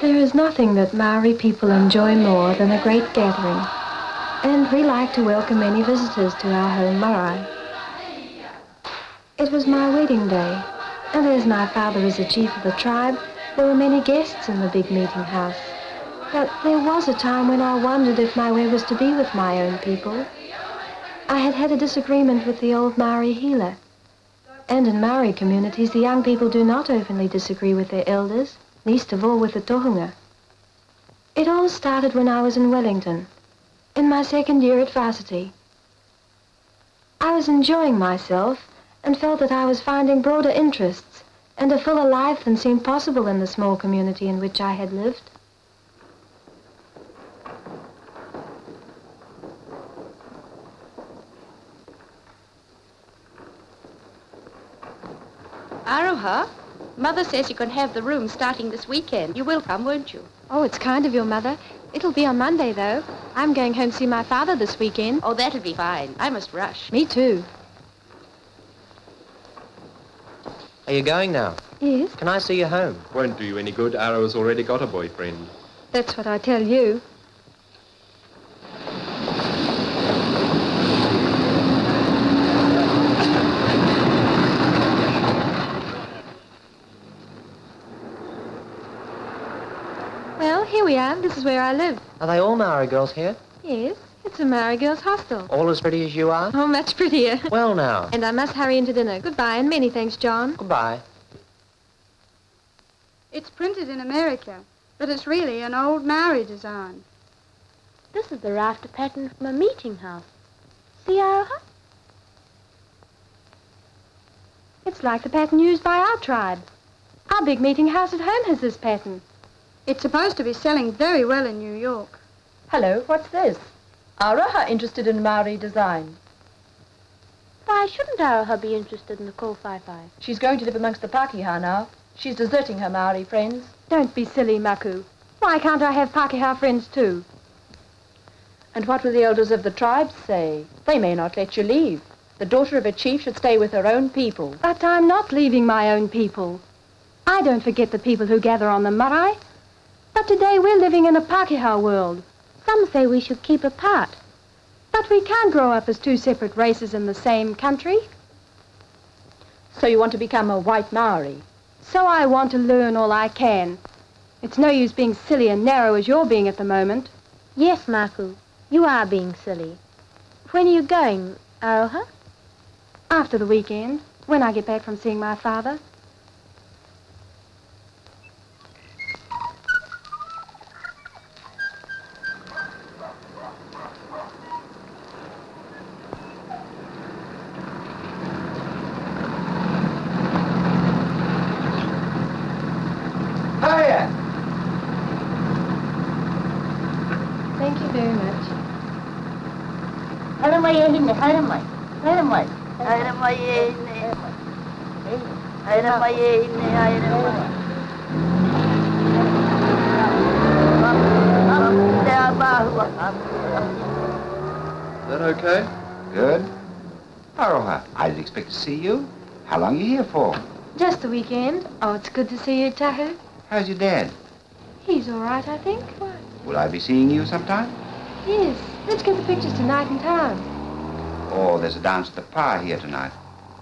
There is nothing that Maori people enjoy more than a great gathering, and we like to welcome any visitors to our home marae. It was my wedding day, and as my father is the chief of the tribe, there were many guests in the big meeting house. But there was a time when I wondered if my way was to be with my own people. I had had a disagreement with the old Maori healer. And in Maori communities, the young people do not openly disagree with their elders least of all with the tohunga. It all started when I was in Wellington, in my second year at varsity. I was enjoying myself and felt that I was finding broader interests and a fuller life than seemed possible in the small community in which I had lived. Aroha? Mother says you can have the room starting this weekend. You will come, won't you? Oh, it's kind of your mother. It'll be on Monday, though. I'm going home to see my father this weekend. Oh, that'll be fine. I must rush. Me too. Are you going now? Yes. Can I see you home? Won't do you any good. Aroha's already got a boyfriend. That's what I tell you. Here. This is where I live. Are they all Maori girls here? Yes. It's a Maori girls' hostel. All as pretty as you are? Oh, much prettier. Well, now. And I must hurry into dinner. Goodbye, and many thanks, John. Goodbye. It's printed in America, but it's really an old Maori design. This is the rafter pattern from a meeting house. See, Aroha? It's like the pattern used by our tribe. Our big meeting house at home has this pattern. It's supposed to be selling very well in New York. Hello, what's this? Aroha interested in Maori design. Why shouldn't Aroha be interested in the kōwhaiwhai? She's going to live amongst the Pākehā now. She's deserting her Maori friends. Don't be silly, Maku. Why can't I have Pākehā friends too? And what will the elders of the tribe say? They may not let you leave. The daughter of a chief should stay with her own people. But I'm not leaving my own people. I don't forget the people who gather on the marae. But today we're living in a Pākehā world. Some say we should keep apart. But we can't grow up as two separate races in the same country. So you want to become a white Maori? So I want to learn all I can. It's no use being silly and narrow as you're being at the moment. Yes, Maku, you are being silly. When are you going, Aroha? After the weekend, when I get back from seeing my father. Is that okay? Good. Aroha, I didn't expect to see you. How long are you here for? Just the weekend. Oh, it's good to see you, Tahu. How's your dad? He's all right, I think. What? Will I be seeing you sometime? Yes. Let's get the pictures tonight in town. Oh, there's a dance at the Pa here tonight.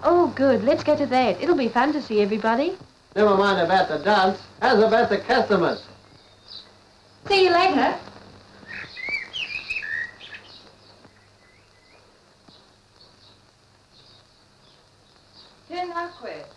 Oh, good. Let's get to that. It'll be fun to see everybody. Never mind about the dance. How's about the customers? See you later. Tēnā koe.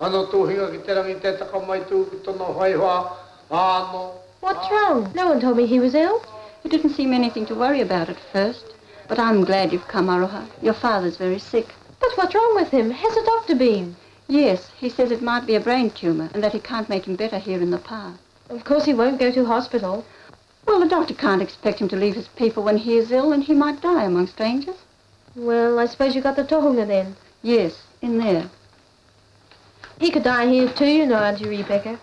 Ano tūhinga ki te rangi te taka mai tū ki tono whaiwa. Ano. What's wrong? No one told me he was ill. It didn't seem anything to worry about at first. But I'm glad you've come, Aroha. Your father's very sick. But what's wrong with him? Has a doctor been? Yes, he says it might be a brain tumor and that he can't make him better here in the park. Of course he won't go to hospital. Well, the doctor can't expect him to leave his people when he is ill and he might die among strangers. Well, I suppose you got the tohunga then. Yes, in there. He could die here too, you know, Auntie Rebecca.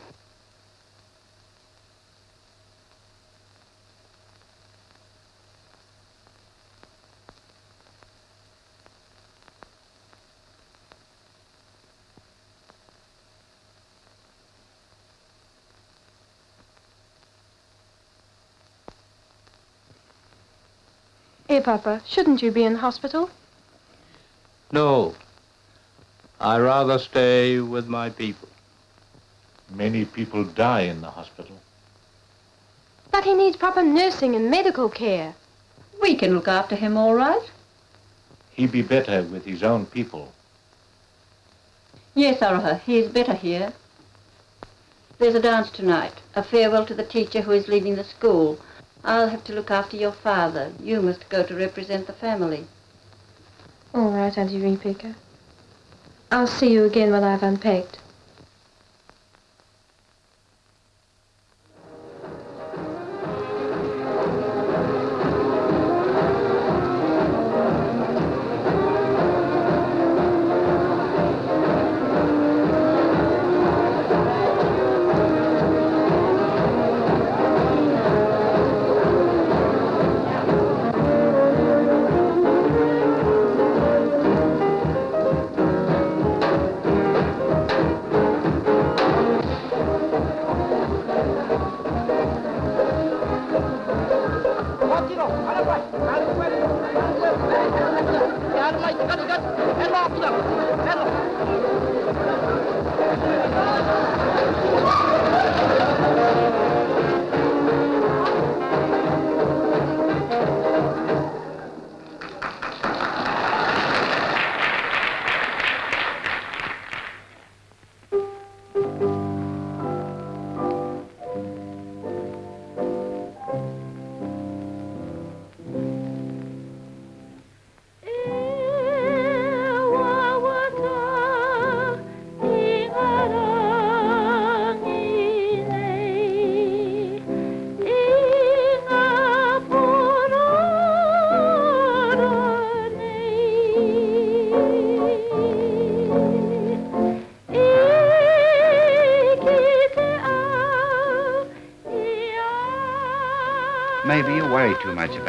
Here, eh, Papa, shouldn't you be in hospital? No. I rather stay with my people. Many people die in the hospital. But he needs proper nursing and medical care. We can look after him all right. He'd be better with his own people. Yes, Aroha, he is better here. There's a dance tonight, a farewell to the teacher who is leaving the school. I'll have to look after your father. You must go to represent the family. All right, Auntie Rebecca. I'll see you again when I've unpacked.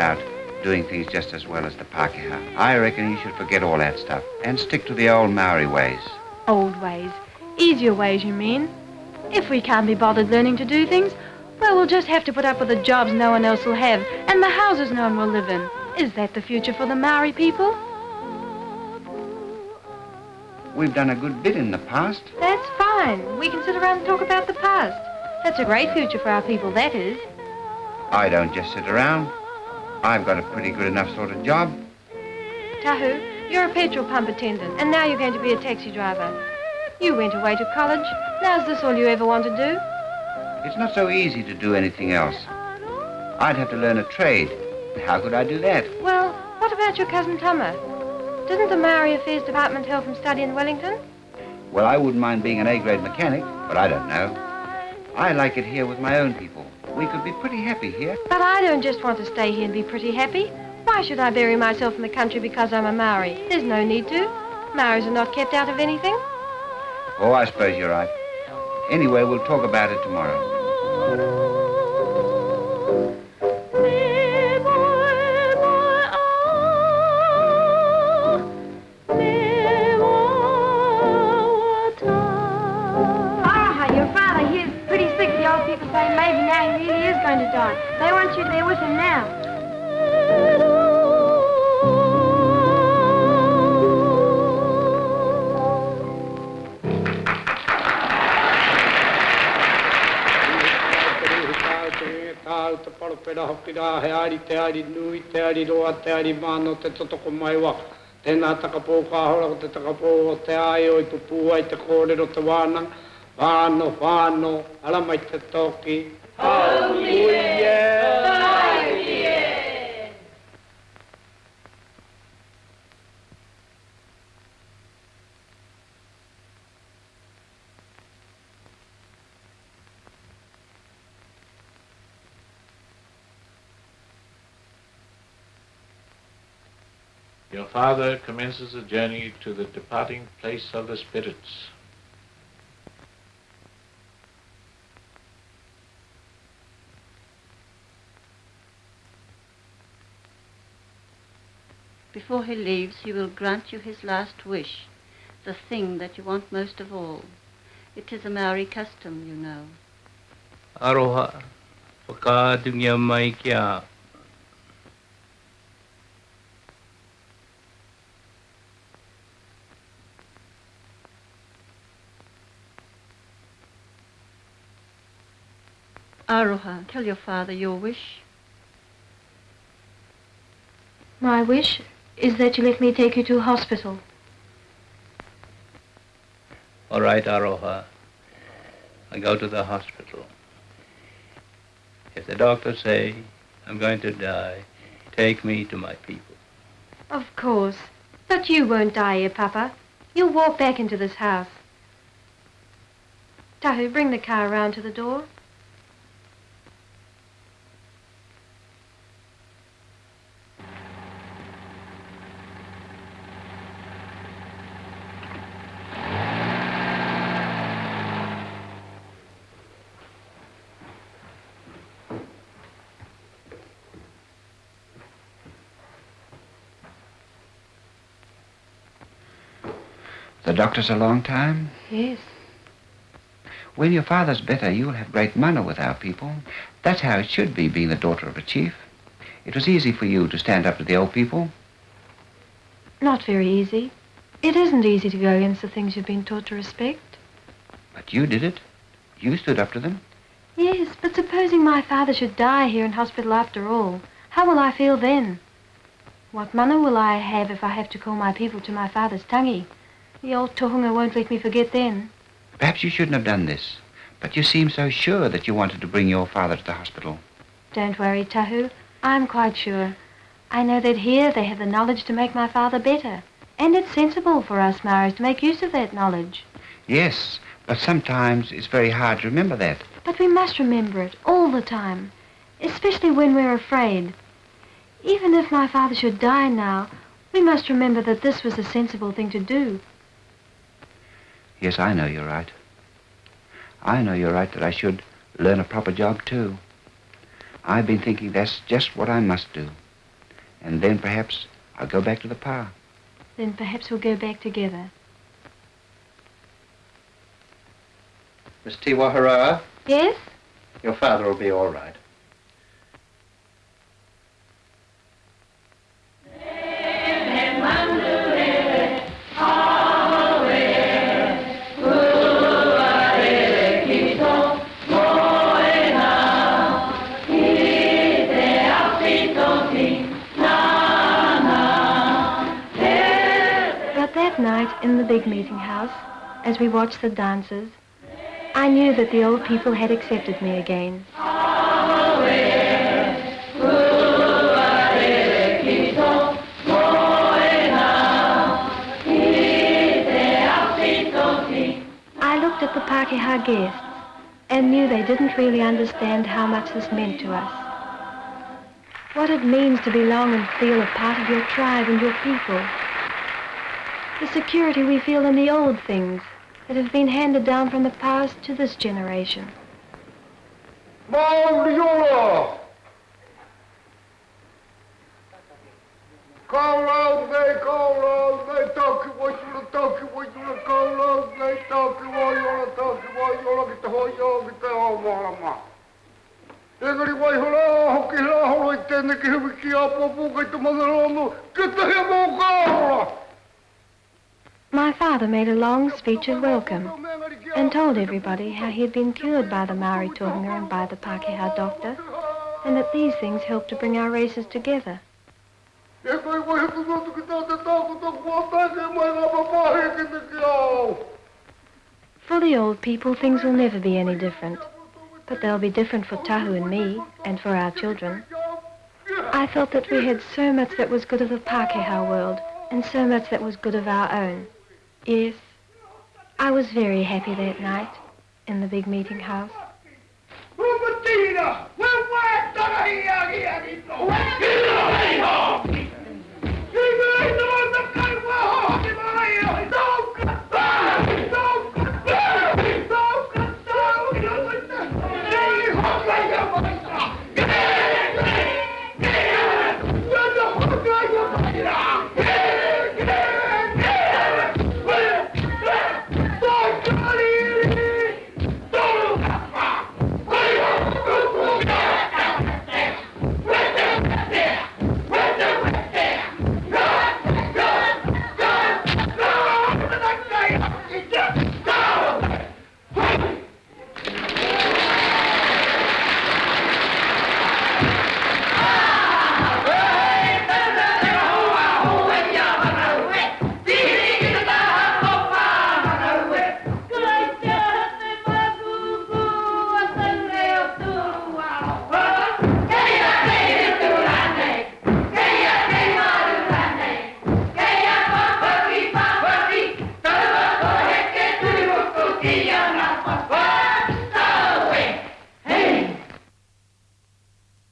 About doing things just as well as the Pakeha. I reckon you should forget all that stuff and stick to the old Maori ways. Old ways. Easier ways, you mean? If we can't be bothered learning to do things, well, we'll just have to put up with the jobs no one else will have and the houses no one will live in. Is that the future for the Maori people? We've done a good bit in the past. That's fine. We can sit around and talk about the past. That's a great future for our people, that is. I don't just sit around. I've got a pretty good enough sort of job. Tahu, you're a petrol pump attendant, and now you're going to be a taxi driver. You went away to college. Now is this all you ever want to do? It's not so easy to do anything else. I'd have to learn a trade. How could I do that? Well, what about your cousin Tama? Didn't the Maori Affairs Department help him study in Wellington? Well, I wouldn't mind being an A-grade mechanic, but I don't know. I like it here with my own people. We could be pretty happy here. But I don't just want to stay here and be pretty happy. Why should I bury myself in the country because I'm a Maori? There's no need to. Maoris are not kept out of anything. Oh, I suppose you're right. Anyway, we'll talk about it tomorrow. With now. Your father commences a journey to the departing place of the spirits. Before he leaves, he will grant you his last wish, the thing that you want most of all. It is a Maori custom, you know. Aroha, whakaatungia mai kia. Aroha, tell your father your wish. My wish is that you let me take you to a hospital. All right, Aroha. I go to the hospital. If the doctors say I'm going to die, take me to my people. Of course. But you won't die here, Papa. You'll walk back into this house. Tahu, bring the car around to the door. The doctor's a long time? Yes. When your father's better, you'll have great mana with our people. That's how it should be, being the daughter of a chief. It was easy for you to stand up to the old people. Not very easy. It isn't easy to go against the things you've been taught to respect. But you did it. You stood up to them. Yes, but supposing my father should die here in hospital after all, how will I feel then? What mana will I have if I have to call my people to my father's tangi? The old tohunga won't let me forget then. Perhaps you shouldn't have done this. But you seemed so sure that you wanted to bring your father to the hospital. Don't worry, Tahu. I'm quite sure. I know that here they have the knowledge to make my father better. And it's sensible for us Maoris to make use of that knowledge. Yes, but sometimes it's very hard to remember that. But we must remember it all the time, especially when we're afraid. Even if my father should die now, we must remember that this was a sensible thing to do. Yes, I know you're right. I know you're right that I should learn a proper job, too. I've been thinking that's just what I must do. And then perhaps I'll go back to the pa. Then perhaps we'll go back together. Miss Tiwahara, Yes? your father will be all right. The big meeting house, as we watched the dancers, I knew that the old people had accepted me again. I looked at the Pakeha guests and knew they didn't really understand how much this meant to us. What it means to belong and feel a part of your tribe and your people. The security we feel in the old things that have been handed down from the past to this generation. Mauriola! Call out, they call out, they talk what you talk what you call out, they talk what you talk what you get the whole you get the whole mama. Engari wai hola hoki la holo i tēne ki huwi ki a popo kai te mangarono, ki te he mō kāora! My father made a long speech of welcome and told everybody how he had been cured by the Maori Tohunga and by the Pakeha doctor, and that these things helped to bring our races together. For the old people, things will never be any different. But they'll be different for Tahu and me, and for our children. I felt that we had so much that was good of the Pākehā world, and so much that was good of our own. Yes, I was very happy that night in the big meeting house.